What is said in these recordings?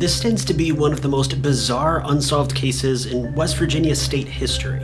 This tends to be one of the most bizarre unsolved cases in West Virginia state history.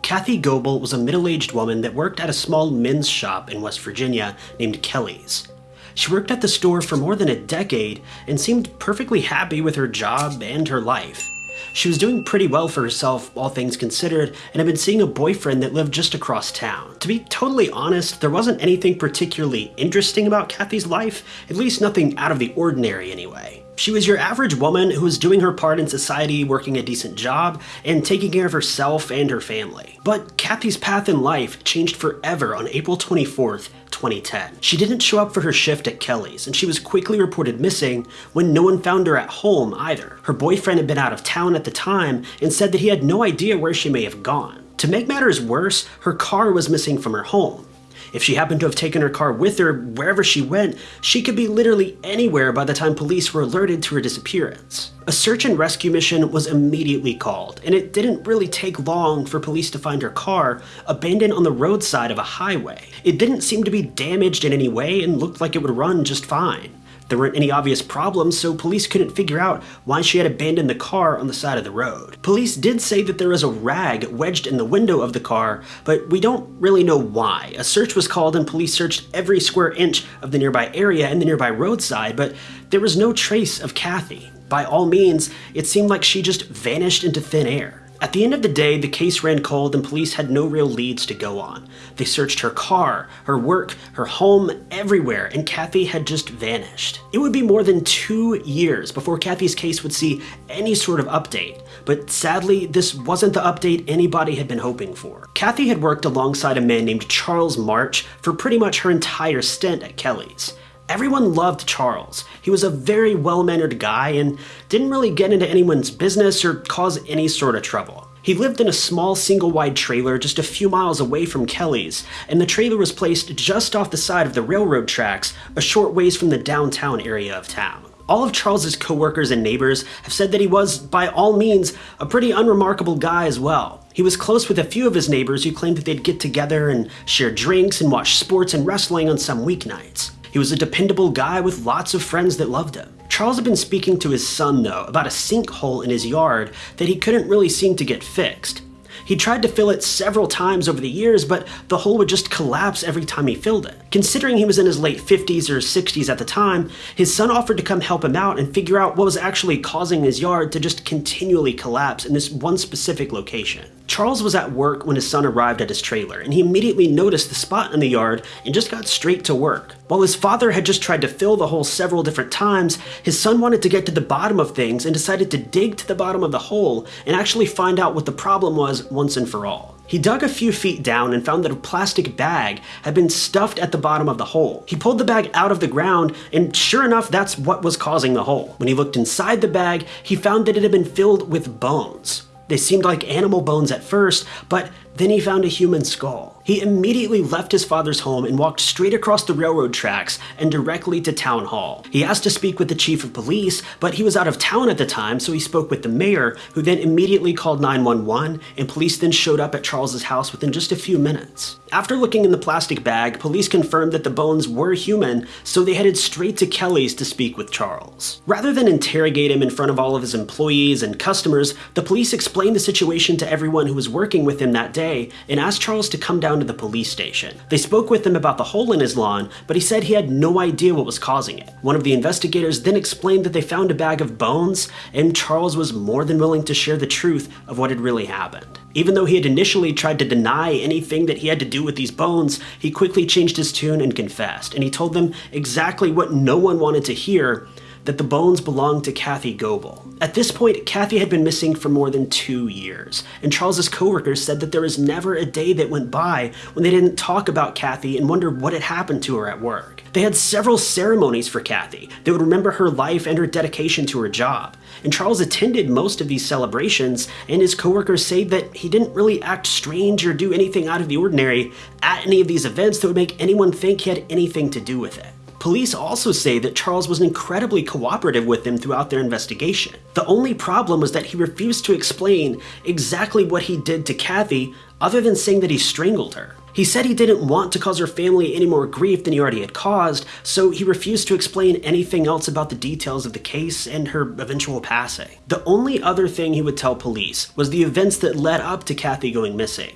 Kathy Goebel was a middle-aged woman that worked at a small men's shop in West Virginia named Kelly's. She worked at the store for more than a decade and seemed perfectly happy with her job and her life. She was doing pretty well for herself, all things considered, and had been seeing a boyfriend that lived just across town. To be totally honest, there wasn't anything particularly interesting about Kathy's life, at least nothing out of the ordinary anyway. She was your average woman who was doing her part in society, working a decent job, and taking care of herself and her family. But Kathy's path in life changed forever on April 24th, 2010. She didn't show up for her shift at Kelly's, and she was quickly reported missing when no one found her at home either. Her boyfriend had been out of town at the time and said that he had no idea where she may have gone. To make matters worse, her car was missing from her home. If she happened to have taken her car with her wherever she went, she could be literally anywhere by the time police were alerted to her disappearance. A search and rescue mission was immediately called, and it didn't really take long for police to find her car abandoned on the roadside of a highway. It didn't seem to be damaged in any way and looked like it would run just fine. There weren't any obvious problems, so police couldn't figure out why she had abandoned the car on the side of the road. Police did say that there was a rag wedged in the window of the car, but we don't really know why. A search was called and police searched every square inch of the nearby area and the nearby roadside, but there was no trace of Kathy. By all means, it seemed like she just vanished into thin air. At the end of the day, the case ran cold and police had no real leads to go on. They searched her car, her work, her home, everywhere, and Kathy had just vanished. It would be more than two years before Kathy's case would see any sort of update, but sadly, this wasn't the update anybody had been hoping for. Kathy had worked alongside a man named Charles March for pretty much her entire stint at Kelly's. Everyone loved Charles. He was a very well-mannered guy and didn't really get into anyone's business or cause any sort of trouble. He lived in a small single-wide trailer just a few miles away from Kelly's, and the trailer was placed just off the side of the railroad tracks, a short ways from the downtown area of town. All of Charles's coworkers and neighbors have said that he was, by all means, a pretty unremarkable guy as well. He was close with a few of his neighbors who claimed that they'd get together and share drinks and watch sports and wrestling on some weeknights. He was a dependable guy with lots of friends that loved him. Charles had been speaking to his son, though, about a sinkhole in his yard that he couldn't really seem to get fixed. He tried to fill it several times over the years, but the hole would just collapse every time he filled it. Considering he was in his late 50s or 60s at the time, his son offered to come help him out and figure out what was actually causing his yard to just continually collapse in this one specific location. Charles was at work when his son arrived at his trailer, and he immediately noticed the spot in the yard and just got straight to work. While his father had just tried to fill the hole several different times, his son wanted to get to the bottom of things and decided to dig to the bottom of the hole and actually find out what the problem was once and for all. He dug a few feet down and found that a plastic bag had been stuffed at the bottom of the hole. He pulled the bag out of the ground, and sure enough, that's what was causing the hole. When he looked inside the bag, he found that it had been filled with bones. They seemed like animal bones at first, but then he found a human skull. He immediately left his father's home and walked straight across the railroad tracks and directly to town hall. He asked to speak with the chief of police, but he was out of town at the time, so he spoke with the mayor, who then immediately called 911, and police then showed up at Charles's house within just a few minutes. After looking in the plastic bag, police confirmed that the bones were human, so they headed straight to Kelly's to speak with Charles. Rather than interrogate him in front of all of his employees and customers, the police explained the situation to everyone who was working with him that day and asked Charles to come down to the police station. They spoke with him about the hole in his lawn, but he said he had no idea what was causing it. One of the investigators then explained that they found a bag of bones, and Charles was more than willing to share the truth of what had really happened. Even though he had initially tried to deny anything that he had to do with these bones, he quickly changed his tune and confessed, and he told them exactly what no one wanted to hear, that the bones belonged to Kathy Goebel. At this point, Kathy had been missing for more than two years, and Charles's coworkers said that there was never a day that went by when they didn't talk about Kathy and wonder what had happened to her at work. They had several ceremonies for Kathy that would remember her life and her dedication to her job. And Charles attended most of these celebrations, and his coworkers say that he didn't really act strange or do anything out of the ordinary at any of these events that would make anyone think he had anything to do with it. Police also say that Charles was incredibly cooperative with them throughout their investigation. The only problem was that he refused to explain exactly what he did to Kathy other than saying that he strangled her. He said he didn't want to cause her family any more grief than he already had caused, so he refused to explain anything else about the details of the case and her eventual passing. The only other thing he would tell police was the events that led up to Kathy going missing.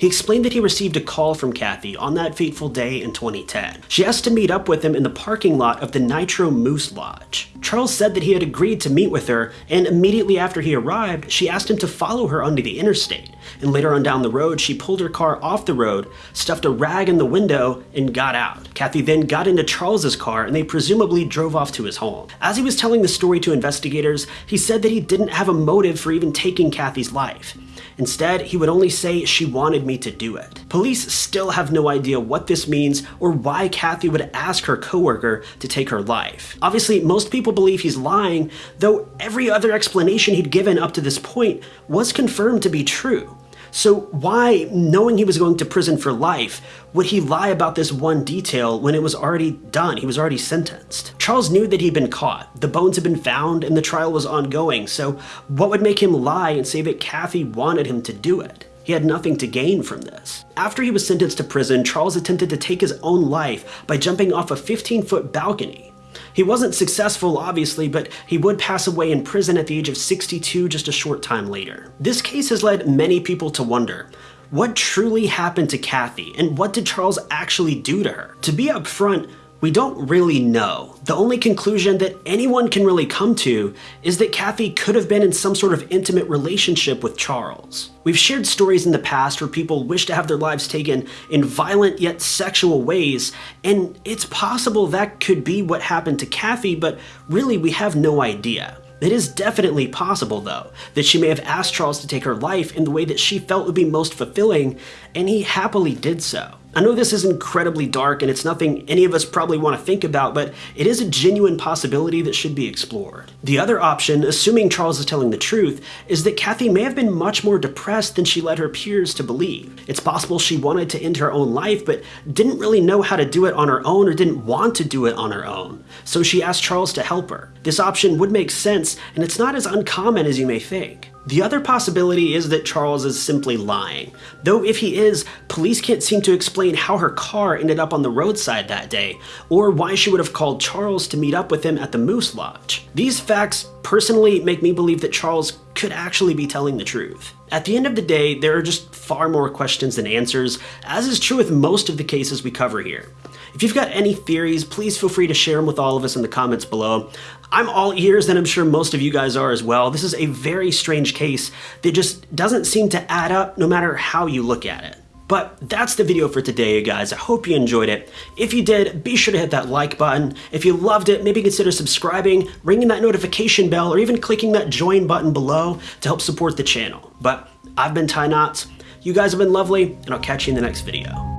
He explained that he received a call from Kathy on that fateful day in 2010. She asked to meet up with him in the parking lot of the Nitro Moose Lodge. Charles said that he had agreed to meet with her, and immediately after he arrived, she asked him to follow her onto the interstate. And later on down the road, she pulled her car off the road, stuffed a rag in the window, and got out. Kathy then got into Charles's car, and they presumably drove off to his home. As he was telling the story to investigators, he said that he didn't have a motive for even taking Kathy's life. Instead, he would only say she wanted me to do it. Police still have no idea what this means or why Kathy would ask her coworker to take her life. Obviously, most people believe he's lying, though every other explanation he'd given up to this point was confirmed to be true. So why, knowing he was going to prison for life, would he lie about this one detail when it was already done? He was already sentenced. Charles knew that he'd been caught. The bones had been found and the trial was ongoing, so what would make him lie and say that Kathy wanted him to do it? He had nothing to gain from this. After he was sentenced to prison, Charles attempted to take his own life by jumping off a 15-foot balcony. He wasn't successful, obviously, but he would pass away in prison at the age of 62 just a short time later. This case has led many people to wonder, what truly happened to Kathy, and what did Charles actually do to her? To be upfront, we don't really know. The only conclusion that anyone can really come to is that Kathy could have been in some sort of intimate relationship with Charles. We've shared stories in the past where people wish to have their lives taken in violent yet sexual ways, and it's possible that could be what happened to Kathy, but really we have no idea. It is definitely possible, though, that she may have asked Charles to take her life in the way that she felt would be most fulfilling, and he happily did so. I know this is incredibly dark and it's nothing any of us probably want to think about, but it is a genuine possibility that should be explored. The other option, assuming Charles is telling the truth, is that Kathy may have been much more depressed than she led her peers to believe. It's possible she wanted to end her own life, but didn't really know how to do it on her own or didn't want to do it on her own. So she asked Charles to help her. This option would make sense, and it's not as uncommon as you may think. The other possibility is that Charles is simply lying. Though if he is, police can't seem to explain how her car ended up on the roadside that day, or why she would have called Charles to meet up with him at the Moose Lodge. These facts personally make me believe that Charles could actually be telling the truth. At the end of the day, there are just far more questions than answers, as is true with most of the cases we cover here. If you've got any theories, please feel free to share them with all of us in the comments below. I'm all ears, and I'm sure most of you guys are as well. This is a very strange case that just doesn't seem to add up no matter how you look at it. But that's the video for today, you guys. I hope you enjoyed it. If you did, be sure to hit that like button. If you loved it, maybe consider subscribing, ringing that notification bell, or even clicking that join button below to help support the channel. But I've been Ty Knotts. You guys have been lovely, and I'll catch you in the next video.